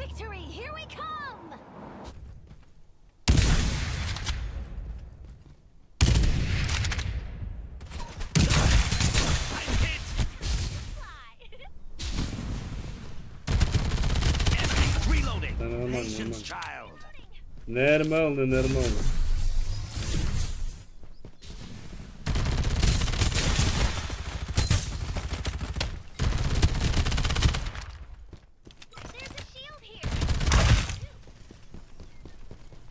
Victory, here we come! I'm hit! Fly. Enemy reloading! Да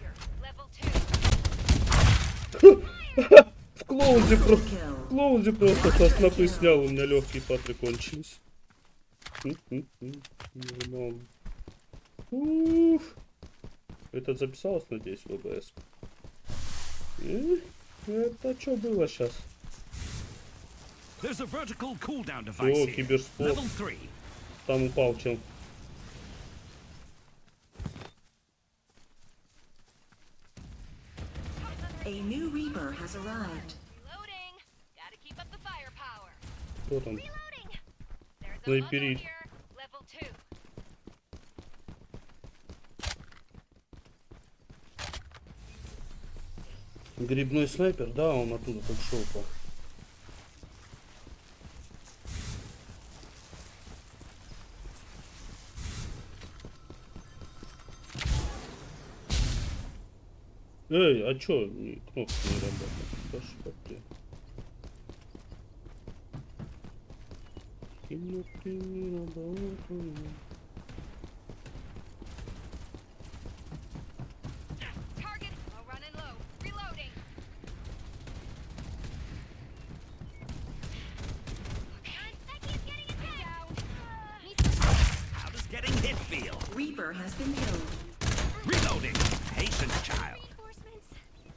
here. Level 2. В Double просто. В клоузе просто со снопы снял, у меня легкие патры кончились. Нормально. Уф. Это записалось, надеюсь, в ОБС? Э, Это что было сейчас? О, киберспорт. Level 3. Там упал чел. A new Reaper has arrived. Кто там? Снайперит. muzzle here. Level 2. Грибной снайпер? Да, он оттуда только что упал. Эй, а чё кнопка не работает? Да что ты? Some How does getting hit feel? Reaper has been killed. Reloading! Patience, child! reinforcements.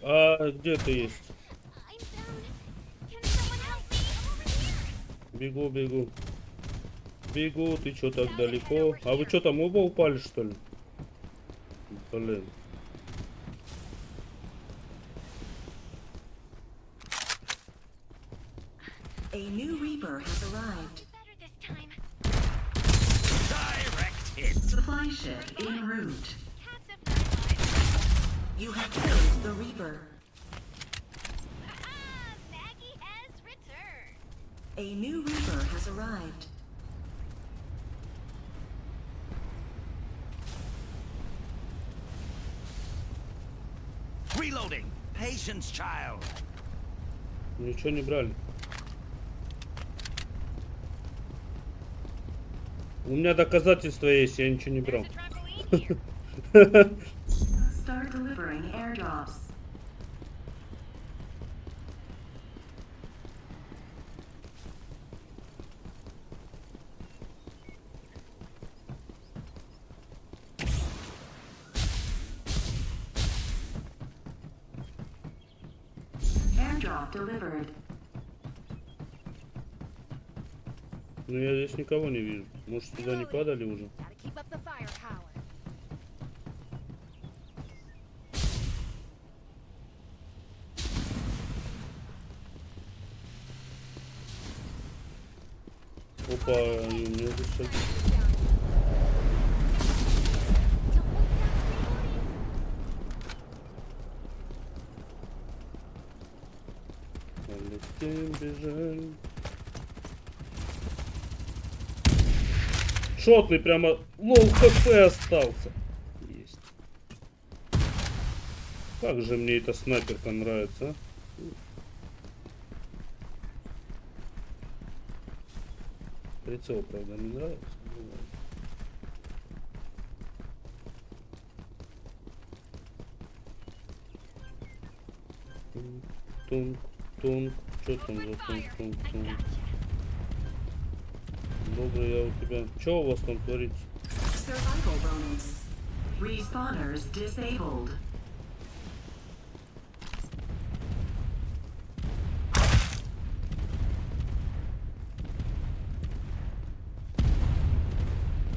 А где ты есть? I'm down. Can someone help me? I'm over here. Бегу, бегу. Бегу, ты чё так далеко? А вы чё там оба упали, что ли? Блин. A new Reaper has arrived. Better this time. Direct hit! Supply ship en route. Cats have nine lives. You have killed the Reaper. Ah, Maggie has returned. A new Reaper has arrived. Reloading! Patience, child! Ничего не брали. У меня доказательства есть, я ничего не брал. Start delivering airdrops. Airdrop delivered. Но я здесь никого не вижу. Может сюда не падали уже? Опа, и у меня здесь Полетим, бежим. Шотный прямо low HP остался. Есть. Как же мне эта снайперка нравится, а? Прицел, правда, не нравится. Что там за тунг, тунг, тунг? Добрый я у тебя. Что у вас там творится? Survival bonus. Respawners disabled.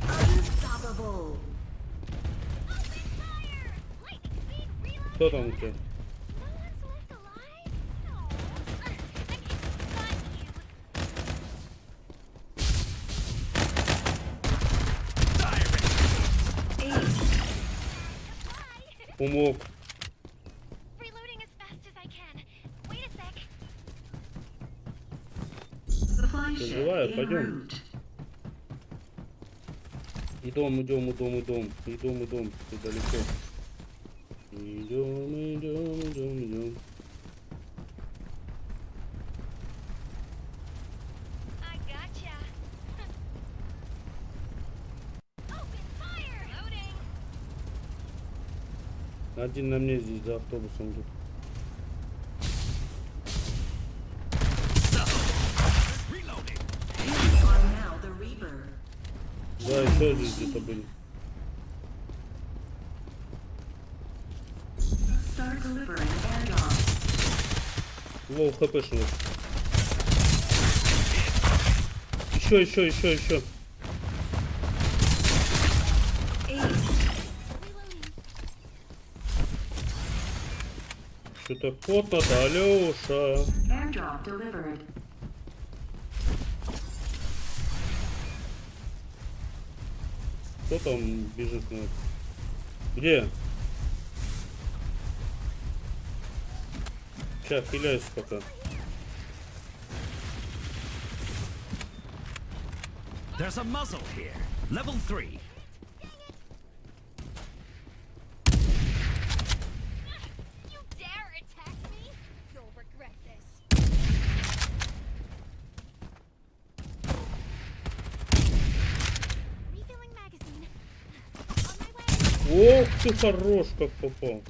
Unstoppable. Open fire! Lightning speed reload. Кто там у тебя? Живая, en пойдем. Идем, идем, идем, идем. Идем, идем. Ты далеко. Идем, идем, идем, идем. Один на мне здесь за автобусом Reaper. Да, еще здесь где-то были. Лоу хп шло. Еще, еще, еще, еще. какое-то фото, да, Леша. Кто там бежит на... Где? Сейчас, хиляюсь пока. There's a muzzle here. Level 3. Ох ты хорош, как попал.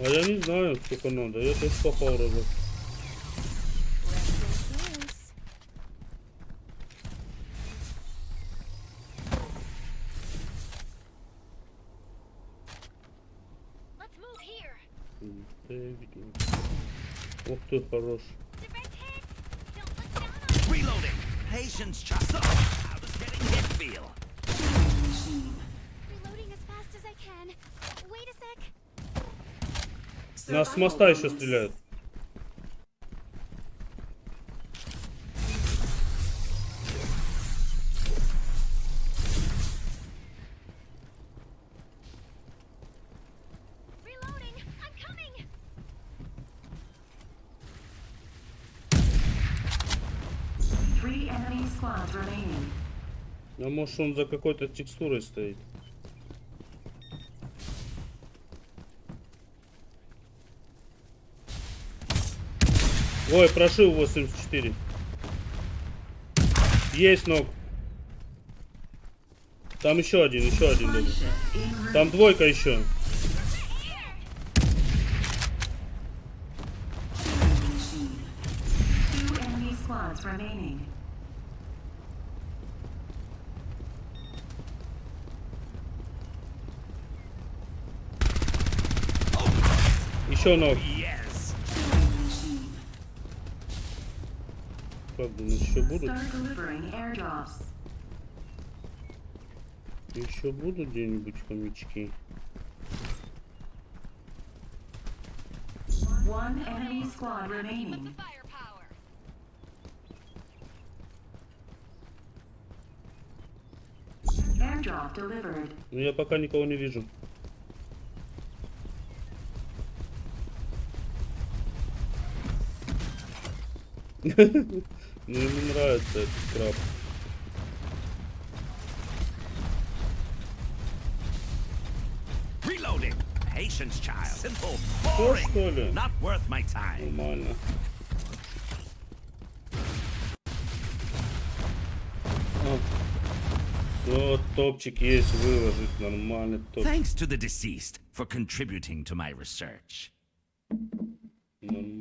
А я не знаю, сколько надо. Я тоже попал разок. Ох ты хорош. Reloading. Patience. So, how does getting hit feel? Нас с моста еще стреляют. А может он за какой-то текстурой стоит? Ой, прошил 84. Есть ног. Там еще один, еще один. Даже. Там двойка еще. Еще ног. Думаешь, еще будут? Еще будут где-нибудь хомячки? One enemy squad The remaining. firepower. Airdrop delivered. Ну я пока никого не вижу. Ну ему нравится этот краб. Reloading. Patience, child. Simple, Что, boring, что ли? not worth my time. Нормально. А. Все, топчик есть, выложить нормальный топ. Thanks to the deceased for contributing to my research. Нормально.